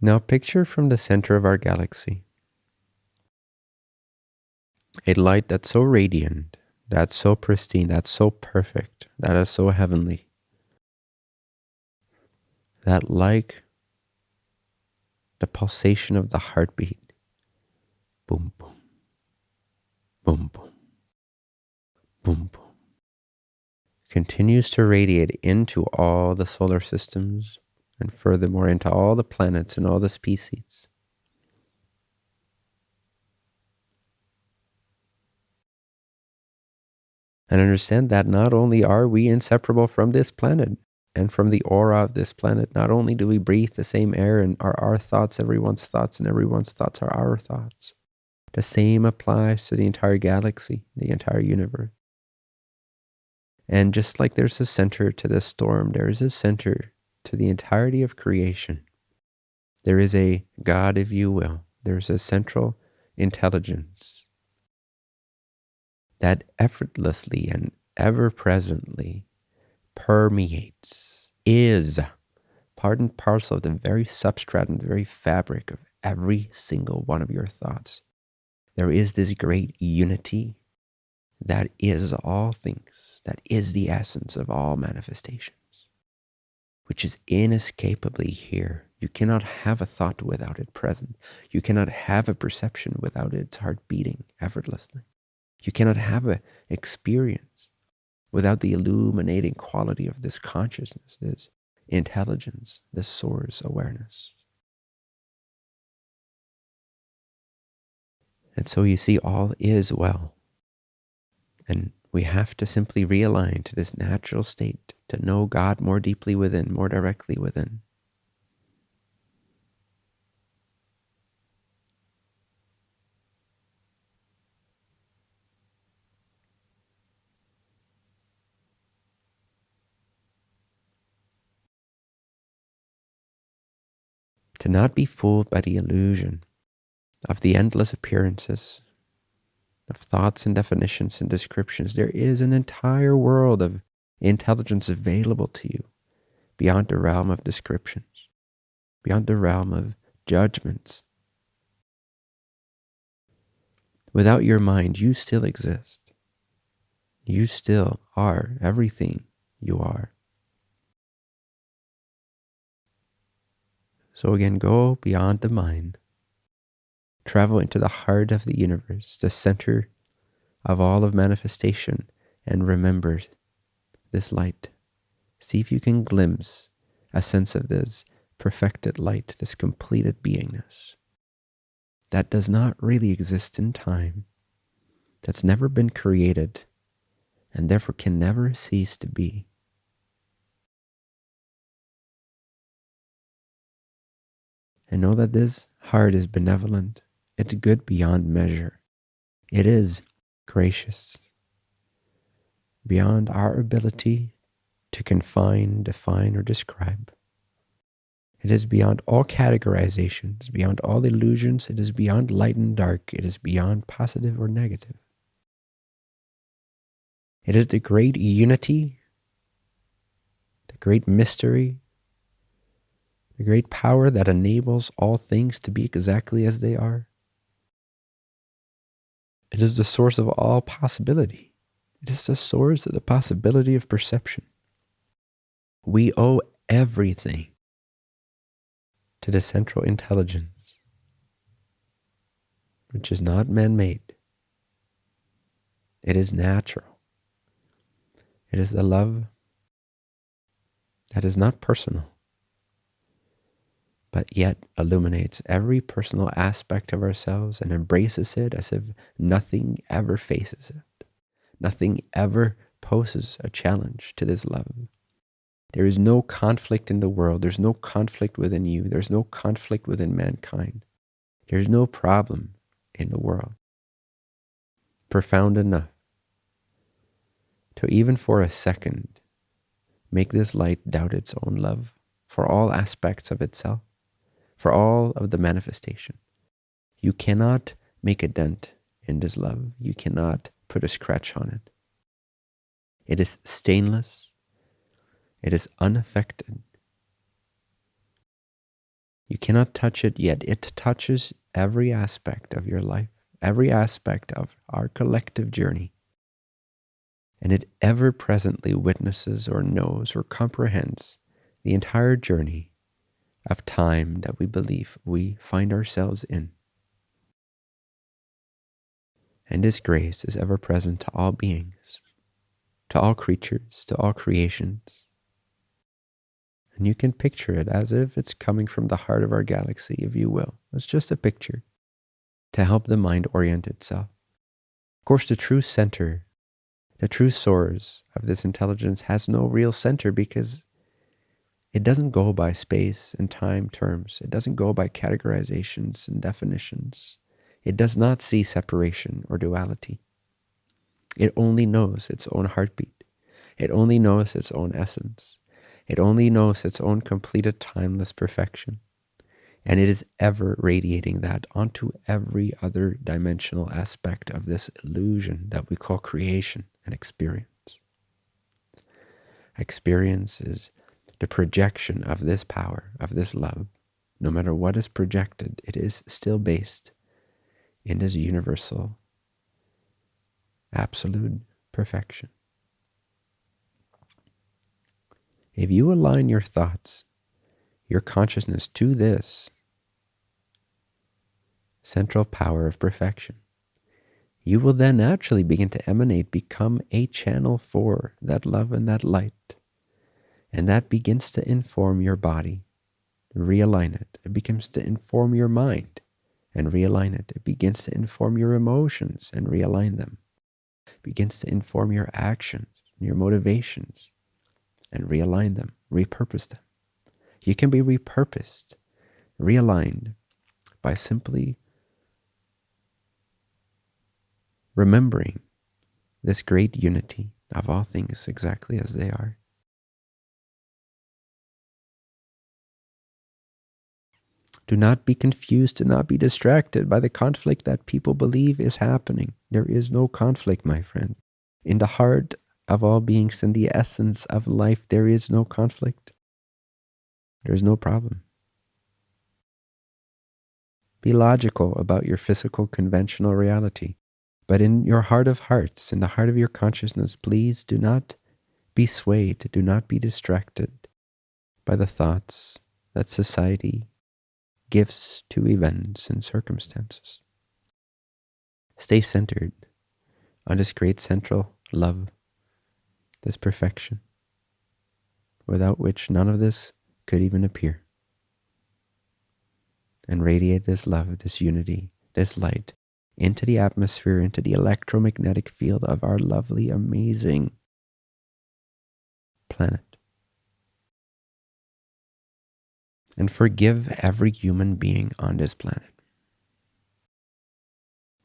S1: Now picture from the center of our galaxy. A light that's so radiant, that's so pristine, that's so perfect, that is so heavenly, that like the pulsation of the heartbeat, boom, boom, boom, boom, boom, boom, continues to radiate into all the solar systems, and furthermore into all the planets and all the species. And understand that not only are we inseparable from this planet and from the aura of this planet, not only do we breathe the same air and are our thoughts everyone's thoughts and everyone's thoughts are our thoughts. The same applies to the entire galaxy, the entire universe. And just like there's a center to this storm, there is a center to the entirety of creation. There is a God, if you will. There's a central intelligence that effortlessly and ever presently permeates, is part and parcel of the very substrate and the very fabric of every single one of your thoughts. There is this great unity that is all things, that is the essence of all manifestation which is inescapably here. You cannot have a thought without it present. You cannot have a perception without its heart beating effortlessly. You cannot have an experience without the illuminating quality of this consciousness, this intelligence, this source awareness. And so you see, all is well. And we have to simply realign to this natural state to know God more deeply within, more directly within. To not be fooled by the illusion of the endless appearances of thoughts and definitions and descriptions. There is an entire world of intelligence available to you beyond the realm of descriptions, beyond the realm of judgments. Without your mind, you still exist. You still are everything you are. So again, go beyond the mind Travel into the heart of the universe, the center of all of manifestation, and remember this light. See if you can glimpse a sense of this perfected light, this completed beingness that does not really exist in time, that's never been created, and therefore can never cease to be. And know that this heart is benevolent it's good beyond measure. It is gracious beyond our ability to confine, define, or describe. It is beyond all categorizations, beyond all illusions. It is beyond light and dark. It is beyond positive or negative. It is the great unity, the great mystery, the great power that enables all things to be exactly as they are. It is the source of all possibility. It is the source of the possibility of perception. We owe everything to the central intelligence, which is not man made. It is natural. It is the love that is not personal. But yet illuminates every personal aspect of ourselves and embraces it as if nothing ever faces it. Nothing ever poses a challenge to this love. There is no conflict in the world. There's no conflict within you. There's no conflict within mankind. There's no problem in the world profound enough to even for a second make this light doubt its own love for all aspects of itself, for all of the manifestation. You cannot make a dent in this love. You cannot put a scratch on it. It is stainless. It is unaffected. You cannot touch it yet. It touches every aspect of your life, every aspect of our collective journey. And it ever presently witnesses or knows or comprehends the entire journey of time that we believe we find ourselves in. And this grace is ever present to all beings, to all creatures, to all creations. And you can picture it as if it's coming from the heart of our galaxy, if you will. It's just a picture to help the mind orient itself. Of course, the true center, the true source of this intelligence has no real center because it doesn't go by space and time terms. It doesn't go by categorizations and definitions. It does not see separation or duality. It only knows its own heartbeat. It only knows its own essence. It only knows its own completed timeless perfection. And it is ever radiating that onto every other dimensional aspect of this illusion that we call creation and experience. Experience is the projection of this power, of this love. No matter what is projected, it is still based in this universal, absolute perfection. If you align your thoughts your consciousness to this central power of perfection. You will then naturally begin to emanate, become a channel for that love and that light. And that begins to inform your body, realign it. It begins to inform your mind and realign it. It begins to inform your emotions and realign them. It begins to inform your actions, your motivations, and realign them, repurpose them. You can be repurposed, realigned by simply remembering this great unity of all things exactly as they are. Do not be confused, do not be distracted by the conflict that people believe is happening. There is no conflict, my friend. In the heart of all beings, in the essence of life, there is no conflict. There's no problem. Be logical about your physical conventional reality. But in your heart of hearts, in the heart of your consciousness, please do not be swayed, do not be distracted by the thoughts that society gives to events and circumstances. Stay centered on this great central love, this perfection, without which none of this could even appear. And radiate this love, this unity, this light into the atmosphere, into the electromagnetic field of our lovely, amazing planet. And forgive every human being on this planet.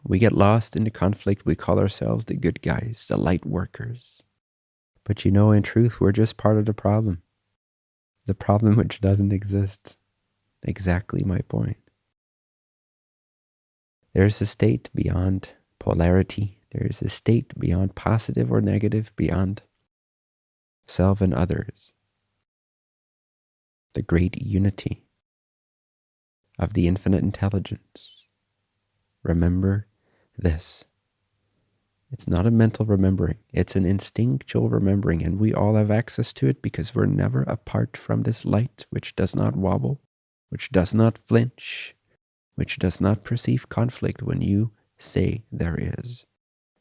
S1: We get lost in the conflict. We call ourselves the good guys, the light workers. But you know, in truth, we're just part of the problem the problem which doesn't exist. Exactly my point. There is a state beyond polarity. There is a state beyond positive or negative, beyond self and others. The great unity of the infinite intelligence. Remember this. It's not a mental remembering. It's an instinctual remembering, and we all have access to it because we're never apart from this light which does not wobble, which does not flinch, which does not perceive conflict when you say there is,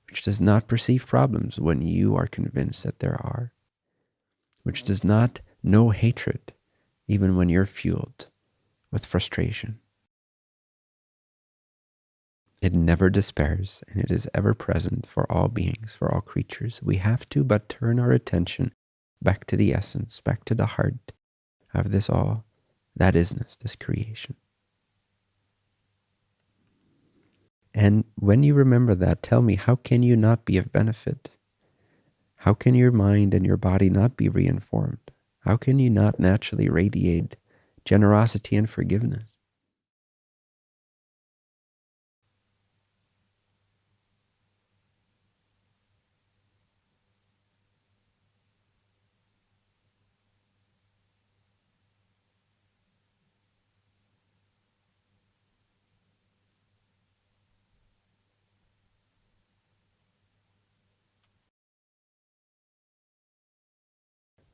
S1: which does not perceive problems when you are convinced that there are, which does not know hatred even when you're fueled with frustration. It never despairs, and it is ever present for all beings, for all creatures. We have to but turn our attention back to the essence, back to the heart of this all, that isness, this creation. And when you remember that, tell me, how can you not be of benefit? How can your mind and your body not be reinformed? How can you not naturally radiate generosity and forgiveness?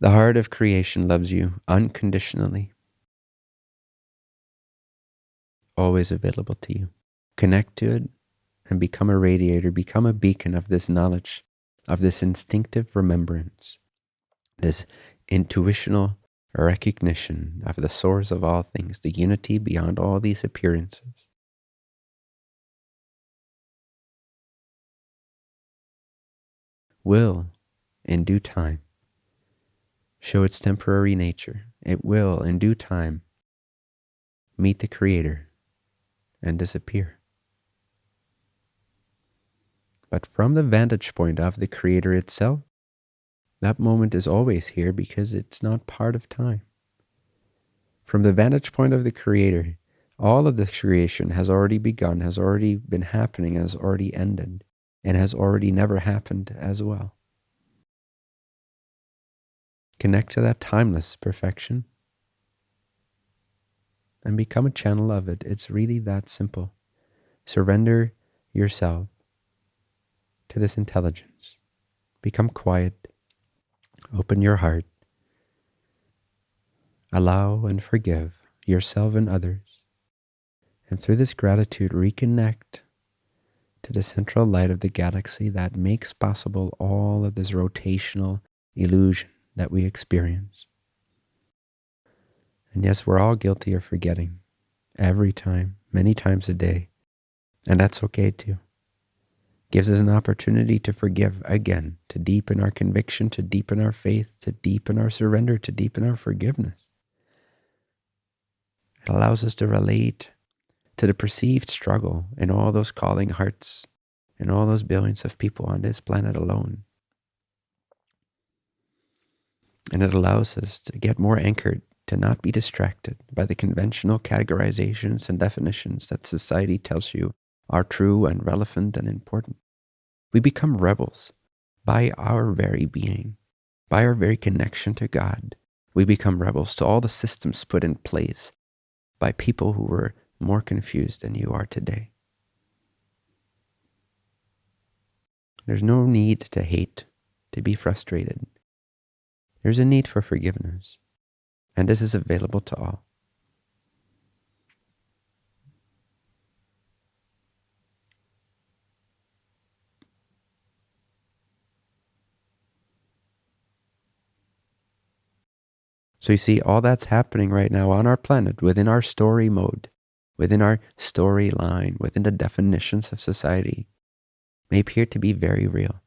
S1: The heart of creation loves you unconditionally, always available to you. Connect to it and become a radiator, become a beacon of this knowledge, of this instinctive remembrance, this intuitional recognition of the source of all things, the unity beyond all these appearances. Will, in due time, show its temporary nature. It will, in due time, meet the Creator and disappear. But from the vantage point of the Creator itself, that moment is always here because it's not part of time. From the vantage point of the Creator, all of the creation has already begun, has already been happening, has already ended, and has already never happened as well. Connect to that timeless perfection and become a channel of it. It's really that simple. Surrender yourself to this intelligence. Become quiet. Open your heart. Allow and forgive yourself and others. And through this gratitude, reconnect to the central light of the galaxy that makes possible all of this rotational illusion that we experience. And yes, we're all guilty of forgetting every time, many times a day. And that's okay too. Gives us an opportunity to forgive again, to deepen our conviction, to deepen our faith, to deepen our surrender, to deepen our forgiveness. It allows us to relate to the perceived struggle in all those calling hearts, in all those billions of people on this planet alone. And it allows us to get more anchored, to not be distracted by the conventional categorizations and definitions that society tells you are true and relevant and important. We become rebels by our very being, by our very connection to God. We become rebels to all the systems put in place by people who were more confused than you are today. There's no need to hate, to be frustrated. There's a need for forgiveness, and this is available to all. So you see, all that's happening right now on our planet, within our story mode, within our storyline, within the definitions of society, may appear to be very real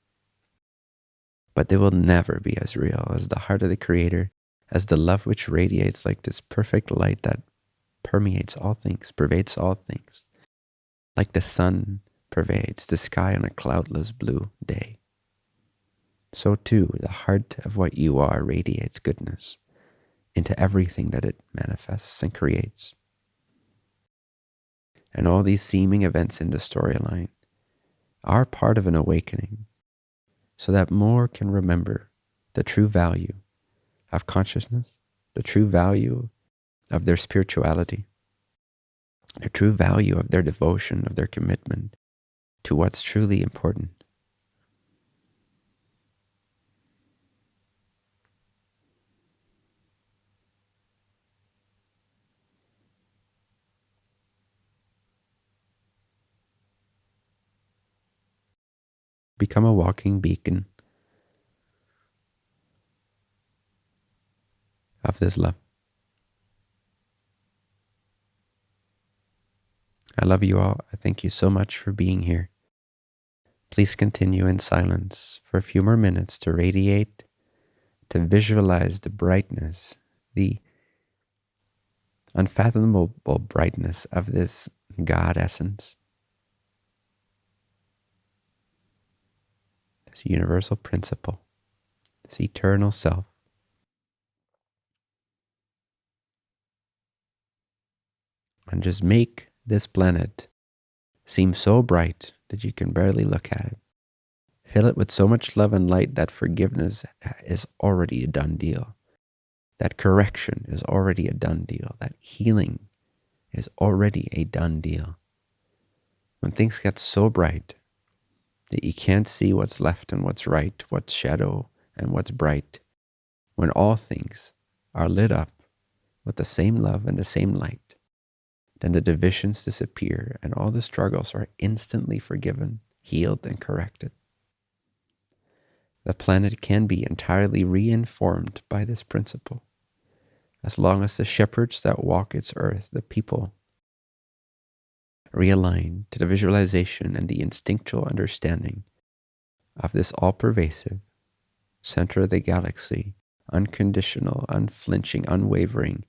S1: but they will never be as real as the heart of the Creator, as the love which radiates like this perfect light that permeates all things, pervades all things, like the sun pervades the sky on a cloudless blue day. So too, the heart of what you are radiates goodness into everything that it manifests and creates. And all these seeming events in the storyline are part of an awakening so that more can remember the true value of consciousness, the true value of their spirituality, the true value of their devotion, of their commitment to what's truly important. Become a walking beacon of this love. I love you all. I thank you so much for being here. Please continue in silence for a few more minutes to radiate, to visualize the brightness, the unfathomable brightness of this God essence, this universal principle, this eternal self. And just make this planet seem so bright that you can barely look at it. Fill it with so much love and light that forgiveness is already a done deal. That correction is already a done deal. That healing is already a done deal. When things get so bright that you can't see what's left and what's right, what's shadow and what's bright, when all things are lit up with the same love and the same light, then the divisions disappear and all the struggles are instantly forgiven, healed, and corrected. The planet can be entirely reinformed by this principle, as long as the shepherds that walk its earth, the people, realign to the visualization and the instinctual understanding of this all pervasive, center of the galaxy, unconditional, unflinching, unwavering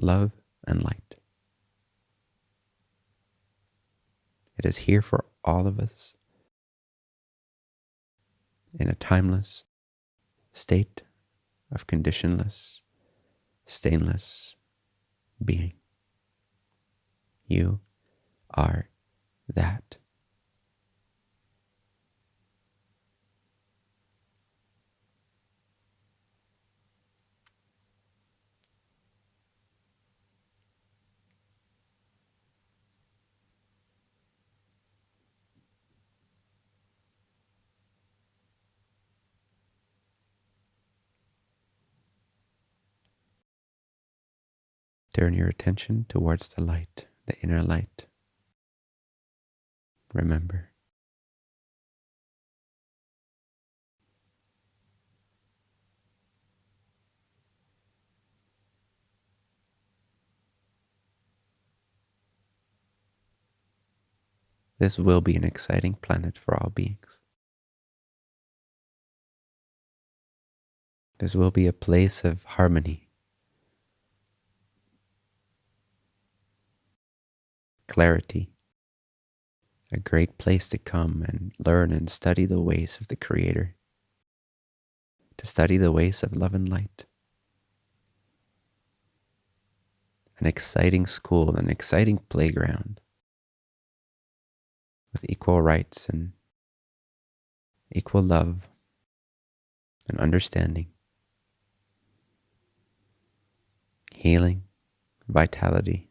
S1: love and light. It is here for all of us in a timeless state of conditionless, stainless being. You are that. Turn your attention towards the light, the inner light. Remember. This will be an exciting planet for all beings. This will be a place of harmony clarity, a great place to come and learn and study the ways of the Creator, to study the ways of love and light. An exciting school, an exciting playground with equal rights and equal love and understanding, healing, vitality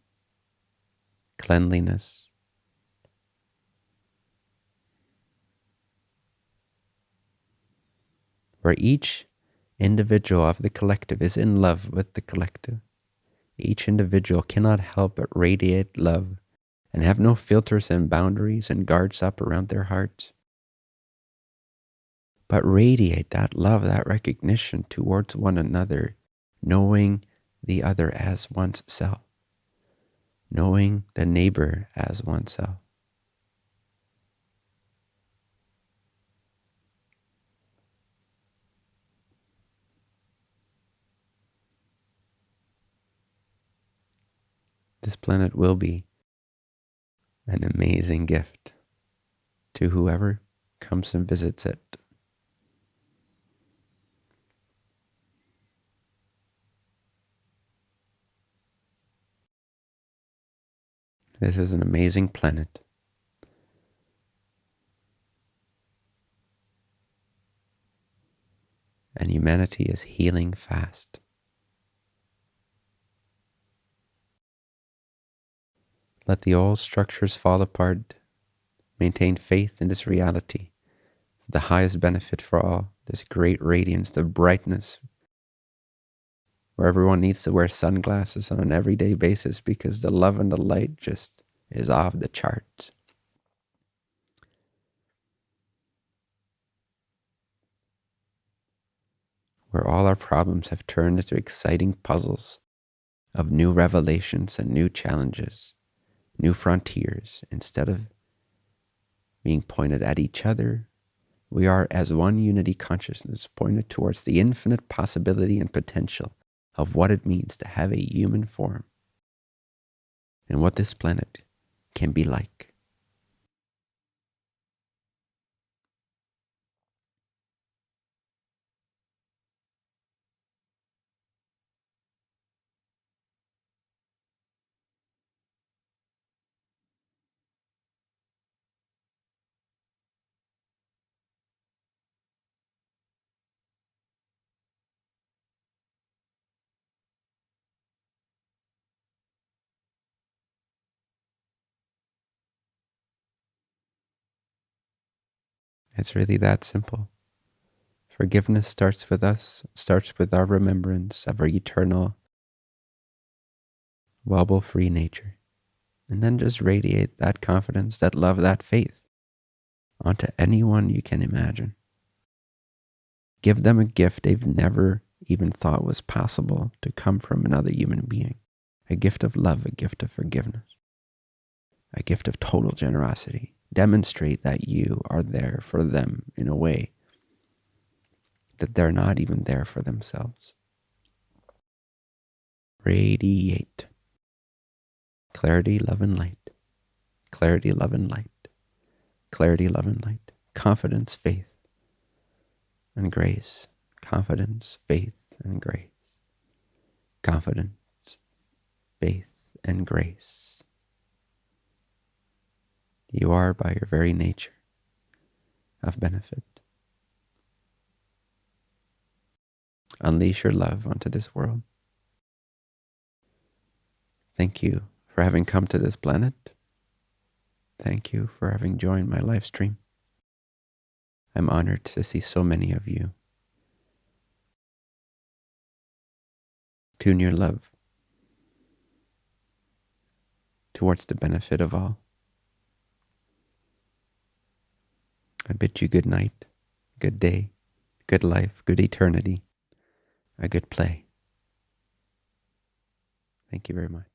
S1: cleanliness. Where each individual of the collective is in love with the collective. Each individual cannot help but radiate love and have no filters and boundaries and guards up around their hearts. But radiate that love, that recognition towards one another, knowing the other as one's self knowing the neighbor as oneself. This planet will be an amazing gift to whoever comes and visits it. This is an amazing planet. And humanity is healing fast. Let the old structures fall apart. Maintain faith in this reality, the highest benefit for all, this great radiance, the brightness where everyone needs to wear sunglasses on an everyday basis because the love and the light just is off the charts. Where all our problems have turned into exciting puzzles of new revelations and new challenges. new frontiers instead of being pointed at each other. We are as one unity consciousness pointed towards the infinite possibility and potential of what it means to have a human form and what this planet can be like. It's really that simple. Forgiveness starts with us, starts with our remembrance of our eternal, wobble free nature. And then just radiate that confidence, that love, that faith onto anyone you can imagine. Give them a gift they've never even thought was possible to come from another human being a gift of love, a gift of forgiveness, a gift of total generosity. Demonstrate that you are there for them in a way that they're not even there for themselves. Radiate. Clarity, love, and light. Clarity, love, and light. Clarity, love, and light. Confidence, faith, and grace. Confidence, faith, and grace. Confidence, faith, and grace. You are by your very nature of benefit. Unleash your love onto this world. Thank you for having come to this planet. Thank you for having joined my live stream. I'm honored to see so many of you. Tune your love towards the benefit of all. I bid you good night, good day, good life, good eternity, a good play. Thank you very much.